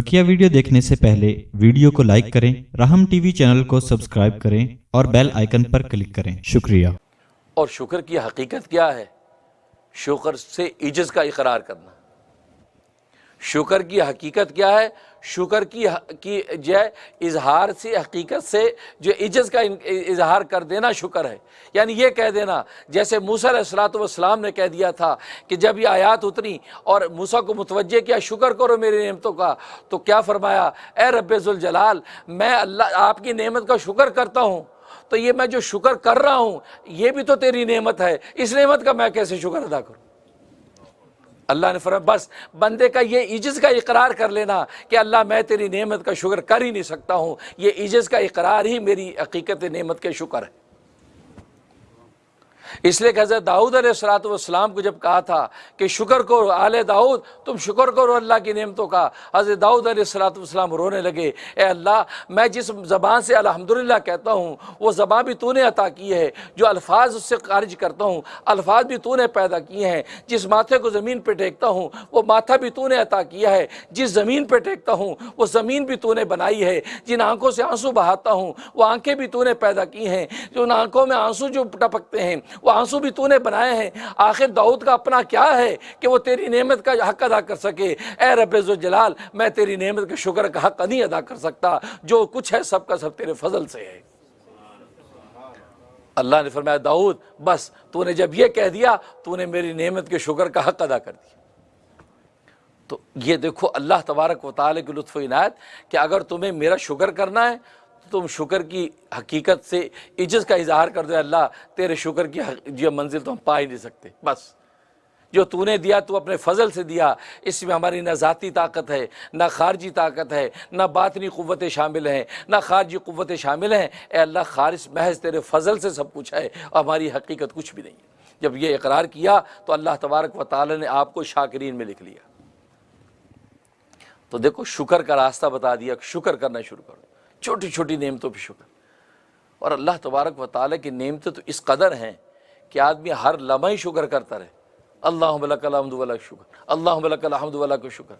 بکیا video دیکھنے سے پہلے ویڈیو کو لائک کریں، رحم ٹی وی چینل کو سبسکرائب کریں اور بیل آئیکن پر کلک کریں۔ شکریہ۔ اور شکر کی حقیقت کیا ہے؟ شکر سے ایجز کا اقرار کرنا۔ شکر کی حقیقت کیا ہے؟ شکر کی کی جو ہے، اظہار سے حقیقت سے جو عجز کا اظہار کر دینا شکر ہے۔ یعنی یہ کہہ دینا، جیسے موسیٰ علیہ السلاۃ والسلام نے کہہ دیا تھا کہ جب یہ آیات اتری اور موسیٰ کو متوجہ کیا، شکر کرو میری نعمتوں کا، تو کیا فرمایا؟ اے رب ذوالجلال، میں اللہ، آپ کی نعمت کا شکر کرتا ہوں۔ تو یہ میں جو شکر کر رہا ہوں، یہ بھی تو تیری نعمت ہے۔ اس نعمت کا میں کیسے شکر ادا کروں؟ اللہ نے فرمایا، بس بندے کا یہ عجز کا اقرار کر لینا کہ اللہ میں تیری نعمت کا شکر کر ہی نہیں سکتا ہوں۔ یہ عجز کا اقرار ہی میری حقیقت نعمت کے شکر ہے۔ اس لیے کہ حضرت داؤد علیہ السلاۃ والسلام کو جب کہا تھا کہ شکر کرو آل داؤد، تم شکر کرو اللہ کی نعمتوں کا۔ حضرت داؤد علیہ السلاۃ والسلام رونے لگے، اے اللہ، میں جس زبان سے الحمدللہ کہتا ہوں، وہ زبان بھی تو نے عطا کی ہے، جو الفاظ اس سے خارج کرتا ہوں، الفاظ بھی تو نے پیدا کیے ہیں۔ جس ماتھے کو زمین پہ ٹیکتا ہوں، وہ ماتھا بھی تو نے عطا کیا ہے۔ جس زمین پہ ٹیکتا ہوں، وہ زمین بھی تو نے بنائی ہے۔ جن آنکھوں سے آنسو بہاتا ہوں، وہ آنکھیں بھی تو نے پیدا کی ہیں۔ جو ان آنکھوں میں آنسو جو ٹپکتے ہیں وہ آنسو بھی تو نے بنائے ہیں۔ آخر داؤد کا اپنا کیا ہے کہ وہ تیری نعمت کا حق ادا کر سکے؟ اے رب عز و جلال میں تیری نعمت کے شکر کا حق نہیں ادا کر سکتا۔ جو کچھ ہے سب کا سب تیرے فضل سے ہے۔ اللہ نے فرمایا، داؤد، بس، تو نے جب یہ کہہ دیا، تو نے میری نعمت کے شکر کا حق ادا کر دیا۔ تو یہ دیکھو، اللہ تبارک و تعالیٰ کی لطف و عنایت کہ اگر تمہیں میرا شکر کرنا ہے تم شکر کی حقیقت سے عجز کا اظہار کر دو اللہ، تیرے شکر کی جو منزل تو ہم پا ہی نہیں سکتے۔ بس۔ جو تو نے دیا، تو اپنے فضل سے دیا۔ اس میں ہماری نہ ذاتی طاقت ہے، نہ خارجی طاقت ہے، نہ باطنی قوتیں شامل ہیں نہ خارجی قوتیں شامل ہیں اے اللہ خارج محض تیرے فضل سے سب کچھ ہے اور ہماری حقیقت کچھ بھی نہیں ہے۔ جب یہ اقرار کیا، تو اللہ تبارک و تعالی نے آپ کو شاکرین میں لکھ لیا۔ تو دیکھو، شکر کا راستہ بتا دیا، شکر کرنا شروع کرو۔ چھوٹی چھوٹی نعمتوں پہ شکر۔ اور اللہ تبارک و تعالیٰ کی نعمتیں تو اس قدر ہیں کہ آدمی ہر لمحہ ہی شکر کرتا رہے۔ اللہ ملک الحمد اللہ شکر اللہ ملک الحمد اللہ کو شکر۔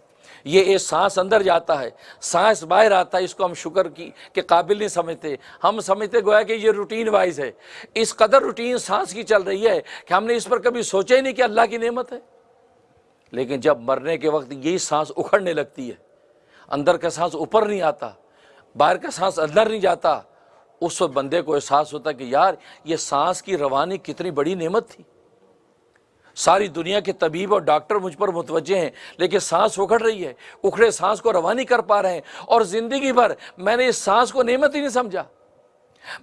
یہ ایک سانس اندر جاتا ہے، سانس باہر آتا ہے، اس کو ہم شکر کی کے قابل نہیں سمجھتے۔ ہم سمجھتے گویا کہ یہ روٹین وائز ہے۔ اس قدر روٹین سانس کی چل رہی ہے کہ ہم نے اس پر کبھی سوچا ہی نہیں کہ اللہ کی نعمت ہے۔ لیکن جب مرنے کے وقت یہی سانس اکھڑنے لگتی ہے، اندر کا سانس اوپر نہیں آتا باہر کا سانس اندر نہیں جاتا۔ اس وقت بندے کو احساس ہوتا کہ یار، یہ سانس کی روانی کتنی بڑی نعمت تھی۔ ساری دنیا کے طبیب اور ڈاکٹر مجھ پر متوجہ ہیں، لیکن سانس اکھڑ رہی ہے۔ اکھڑے سانس کو روانی کر پا رہے ہیں۔ اور زندگی بھر میں نے اس سانس کو نعمت ہی نہیں سمجھا۔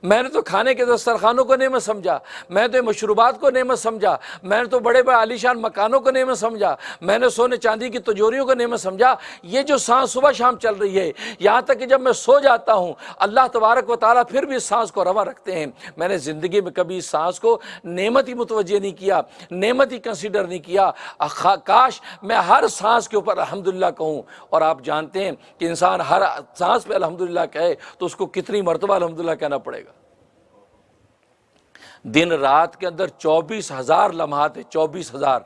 میں نے تو کھانے کے دسترخانوں کو نعمت سمجھا، میں تو مشروبات کو نعمت سمجھا، میں نے تو بڑے بڑے عالی شان مکانوں کو نعمت سمجھا، میں نے سونے چاندی کی تجوریوں کو نعمت سمجھا۔ یہ جو سانس صبح شام چل رہی ہے، یہاں تک کہ جب میں سو جاتا ہوں، اللہ تبارک و تعالیٰ پھر بھی اس سانس کو روا رکھتے ہیں۔ میں نے زندگی میں کبھی اس سانس کو نعمت ہی متوجہ نہیں کیا، نعمت ہی کنسیڈر نہیں کیا۔ کاش میں ہر سانس کے اوپر الحمدللہ کہوں۔ اور آپ جانتے ہیں کہ انسان ہر سانس پہ الحمدللہ کہے تو اس کو کتنی مرتبہ الحمدللہ کہنا پڑے۔ پڑے گا۔ دن رات کے اندر چوبیس ہزار لمحات ہیں، چوبیس ہزار۔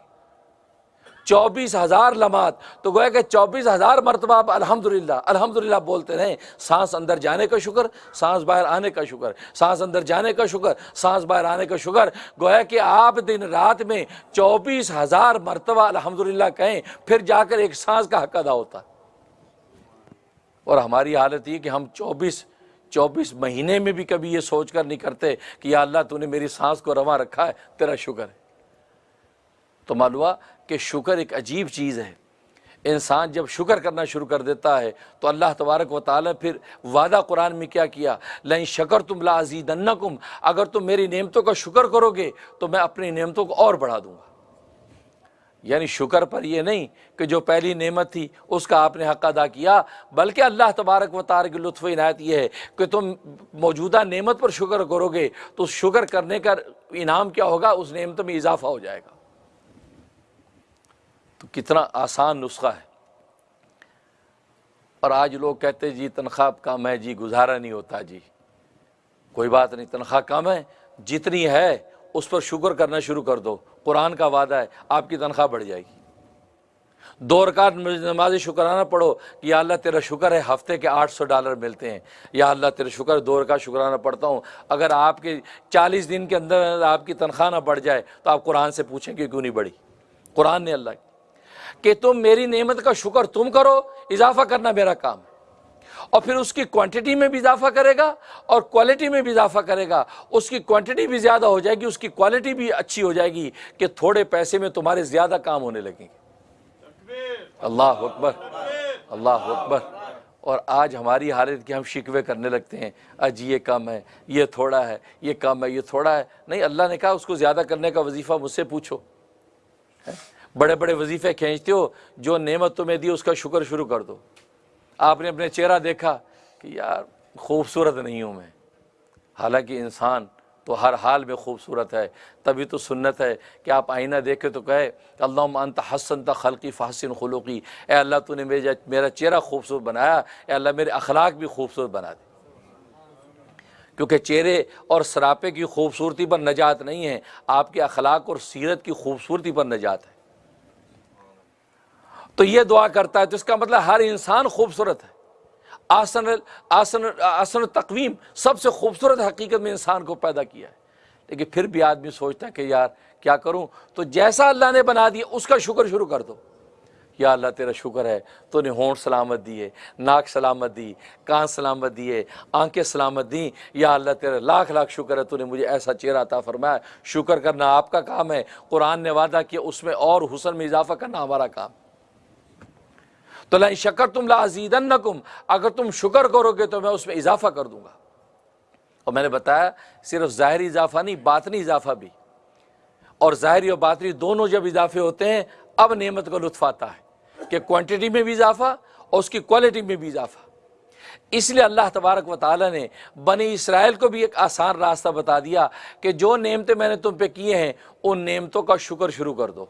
چوبیس ہزار لمحات۔ تو گویا کہ چوبیس ہزار مرتبہ آپ الحمد للہ الحمد للہ بولتے رہیں، سانس اندر جانے کا شکر، سانس باہر آنے کا شکر، سانس اندر جانے کا شکر، سانس باہر آنے کا شکر۔ گویا کہ آپ دن رات میں چوبیس ہزار مرتبہ الحمد للہ کہیں، پھر جا کر ایک سانس کا حق ادا ہوتا۔ اور ہماری حالت یہ کہ ہم چوبیس چوبیس مہینے میں بھی کبھی یہ سوچ کر نہیں کرتے کہ یا اللہ تو نے میری سانس کو رواں رکھا ہے، تیرا شکر ہے۔ تو معلوم کہ شکر ایک عجیب چیز ہے۔ انسان جب شکر کرنا شروع کر دیتا ہے تو اللہ تبارک و تعالیٰ پھر وعدہ قرآن میں کیا کیا؟ لن شکر تم لازید اگر تم میری نعمتوں کا شکر کرو گے تو میں اپنی نعمتوں کو اور بڑھا دوں گا۔ یعنی شکر پر یہ نہیں کہ جو پہلی نعمت تھی اس کا آپ نے حق ادا کیا، بلکہ اللہ تبارک و تعالی کی لطف عنایت یہ ہے کہ تم موجودہ نعمت پر شکر کرو گے تو شکر کرنے کا انعام کیا ہوگا؟ اس نعمت میں اضافہ ہو جائے گا۔ تو کتنا آسان نسخہ ہے۔ اور آج لوگ کہتے جی تنخواہ کم ہے جی گزارا نہیں ہوتا جی کوئی بات نہیں، تنخواہ کم ہے، جتنی ہے اس پر شکر کرنا شروع کر دو۔ قرآن کا وعدہ ہے، آپ کی تنخواہ بڑھ جائے گی۔ دو رکعت نماز شکرانہ پڑھو کہ یا اللہ تیرا شکر ہے، ہفتے کے آٹھ سو ڈالر ملتے ہیں۔ یا اللہ تیرا شکر، دو رکعت شکرانہ پڑھتا ہوں۔ اگر آپ کے چالیس دن کے اندر آپ کی تنخواہ نہ بڑھ جائے تو آپ قرآن سے پوچھیں کہ کیوں نہیں بڑھی؟ قرآن نے اللہ کی۔ کہ تم میری نعمت کا شکر تم کرو، اضافہ کرنا میرا کام ہے۔ اور پھر اس کی کوانٹٹی میں بھی اضافہ کرے گا اور کوالٹی میں بھی اضافہ کرے گا۔ اس کی کوانٹٹی بھی زیادہ ہو جائے گی، اس کی کوالٹی بھی اچھی ہو جائے گی کہ تھوڑے پیسے میں تمہارے زیادہ کام ہونے لگیں۔ گے اللہ اکبر اللہ اکبر۔ اور آج ہماری حالت کی ہم شکوے کرنے لگتے ہیں۔ آج یہ کم ہے، یہ تھوڑا ہے، یہ کم ہے، یہ تھوڑا ہے۔ نہیں، اللہ نے کہا اس کو زیادہ کرنے کا وظیفہ مجھ سے پوچھو۔ بڑے بڑے وظیفے کھینچتے ہو، جو نعمت تمہیں دی، اس کا شکر شروع کر دو۔ آپ نے اپنے چہرہ دیکھا کہ یار خوبصورت نہیں ہوں میں۔ حالانکہ انسان تو ہر حال میں خوبصورت ہے، تبھی تو سنت ہے کہ آپ آئینہ دیکھے تو کہے اللہ انت حسن تا خلقی فحسن خلوقی اے اللہ تو نے میرا چہرہ خوبصورت بنایا، اے اللہ میرے اخلاق بھی خوبصورت بنا دے۔ کیونکہ چہرے اور سراپے کی خوبصورتی پر نجات نہیں ہے، آپ کے اخلاق اور سیرت کی خوبصورتی پر نجات ہے۔ تو یہ دعا کرتا ہے تو اس کا مطلب ہر انسان خوبصورت ہے۔ آسن آسن آسن تقویم سب سے خوبصورت حقیقت میں انسان کو پیدا کیا ہے۔ لیکن پھر بھی آدمی سوچتا ہے کہ یار کیا کروں؟ تو جیسا اللہ نے بنا دیا، اس کا شکر شروع کر دو۔ یا اللہ، تیرا شکر ہے۔ تو نے ہونٹ سلامت دیے ناک سلامت دی، کان سلامت دیے آنکھیں سلامت دیں۔ یا اللہ، تیرا لاکھ لاکھ شکر ہے، تو نے مجھے ایسا چہرہ عطا فرمایا۔ شکر کرنا آپ کا کام ہے۔ قرآن نے وعدہ کیا، اس میں اور حسن میں اضافہ کرنا ہمارا کام۔ تو لائن شکر تم لازیدنکم، اگر تم شکر کرو گے تو میں اس میں اضافہ کر دوں گا۔ اور میں نے بتایا، صرف ظاہری اضافہ نہیں، باطنی اضافہ بھی۔ اور ظاہری اور باطنی دونوں جب اضافے ہوتے ہیں، اب نعمت کا لطف آتا ہے کہ کوانٹٹی میں بھی اضافہ اور اس کی کوالٹی میں بھی اضافہ۔ اس لیے اللہ تبارک و تعالیٰ نے بنی اسرائیل کو بھی ایک آسان راستہ بتا دیا کہ جو نعمتیں میں نے تم پہ کیے ہیں، ان نعمتوں کا شکر شروع کر دو۔